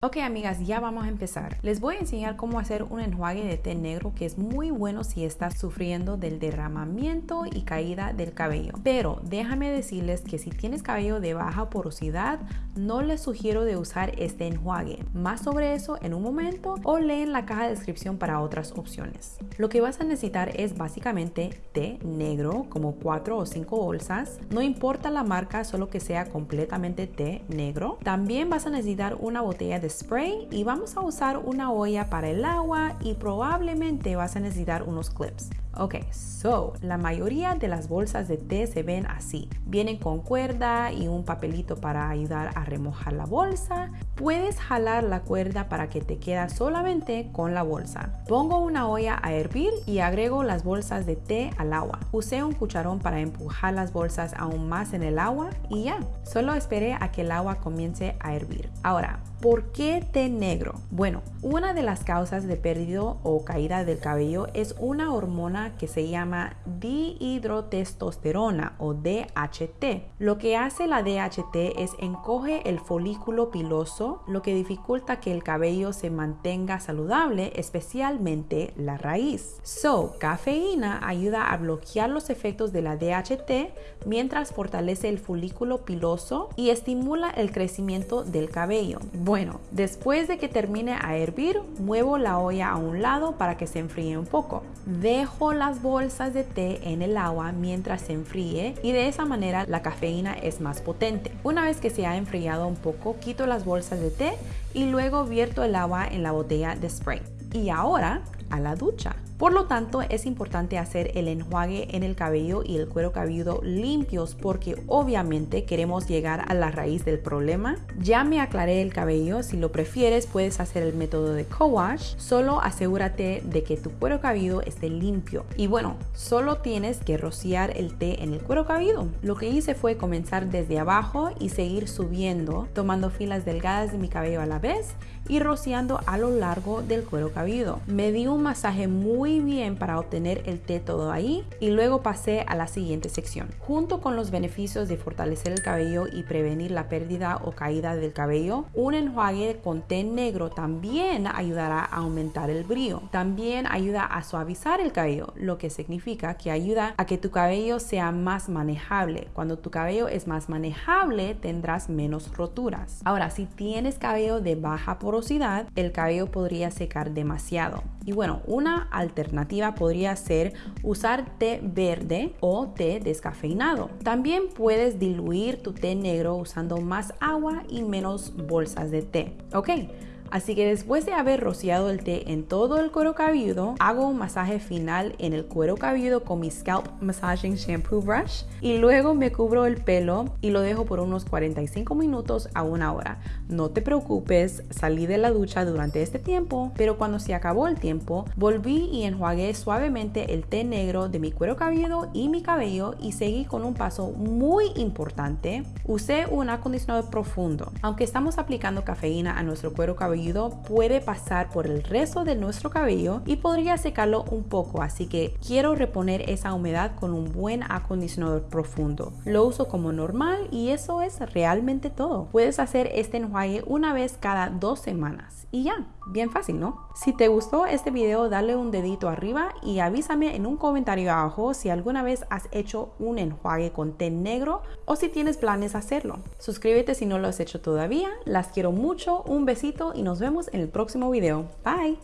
Ok amigas, ya vamos a empezar. Les voy a enseñar cómo hacer un enjuague de té negro que es muy bueno si estás sufriendo del derramamiento y caída del cabello. Pero déjame decirles que si tienes cabello de baja porosidad, no les sugiero de usar este enjuague. Más sobre eso en un momento o leen la caja de descripción para otras opciones. Lo que vas a necesitar es básicamente té negro, como 4 o 5 bolsas. No importa la marca, solo que sea completamente té negro. También vas a necesitar una botella de spray y vamos a usar una olla para el agua y probablemente vas a necesitar unos clips. Ok, so la mayoría de las bolsas de té se ven así. Vienen con cuerda y un papelito para ayudar a remojar la bolsa. Puedes jalar la cuerda para que te queda solamente con la bolsa. Pongo una olla a hervir y agrego las bolsas de té al agua. Usé un cucharón para empujar las bolsas aún más en el agua y ya. Solo esperé a que el agua comience a hervir. Ahora, ¿Por qué té negro? Bueno, una de las causas de pérdida o caída del cabello es una hormona que se llama dihidrotestosterona o DHT. Lo que hace la DHT es encoge el folículo piloso, lo que dificulta que el cabello se mantenga saludable, especialmente la raíz. So, cafeína ayuda a bloquear los efectos de la DHT mientras fortalece el folículo piloso y estimula el crecimiento del cabello. Bueno, después de que termine a hervir, muevo la olla a un lado para que se enfríe un poco. Dejo las bolsas de té en el agua mientras se enfríe y de esa manera la cafeína es más potente. Una vez que se ha enfriado un poco, quito las bolsas de té y luego vierto el agua en la botella de spray. Y ahora a la ducha. Por lo tanto, es importante hacer el enjuague en el cabello y el cuero cabelludo limpios porque obviamente queremos llegar a la raíz del problema. Ya me aclaré el cabello, si lo prefieres puedes hacer el método de co-wash, solo asegúrate de que tu cuero cabelludo esté limpio. Y bueno, solo tienes que rociar el té en el cuero cabelludo. Lo que hice fue comenzar desde abajo y seguir subiendo, tomando filas delgadas de mi cabello a la vez y rociando a lo largo del cuero cabelludo. Me di un masaje muy bien para obtener el té todo ahí y luego pasé a la siguiente sección. Junto con los beneficios de fortalecer el cabello y prevenir la pérdida o caída del cabello, un enjuague con té negro también ayudará a aumentar el brillo. También ayuda a suavizar el cabello, lo que significa que ayuda a que tu cabello sea más manejable. Cuando tu cabello es más manejable, tendrás menos roturas. Ahora, si tienes cabello de baja porosidad, el cabello podría secar demasiado. Y bueno, una alternativa podría ser usar té verde o té descafeinado. También puedes diluir tu té negro usando más agua y menos bolsas de té. Ok, Así que después de haber rociado el té en todo el cuero cabelludo, hago un masaje final en el cuero cabelludo con mi Scalp Massaging Shampoo Brush y luego me cubro el pelo y lo dejo por unos 45 minutos a una hora. No te preocupes, salí de la ducha durante este tiempo, pero cuando se acabó el tiempo, volví y enjuagué suavemente el té negro de mi cuero cabelludo y mi cabello y seguí con un paso muy importante. Usé un acondicionador profundo. Aunque estamos aplicando cafeína a nuestro cuero cabelludo, puede pasar por el resto de nuestro cabello y podría secarlo un poco, así que quiero reponer esa humedad con un buen acondicionador profundo. Lo uso como normal y eso es realmente todo. Puedes hacer este enjuague una vez cada dos semanas y ya, bien fácil, ¿no? Si te gustó este video, dale un dedito arriba y avísame en un comentario abajo si alguna vez has hecho un enjuague con té negro o si tienes planes hacerlo. Suscríbete si no lo has hecho todavía. Las quiero mucho, un besito y nos vemos en el próximo video. Bye.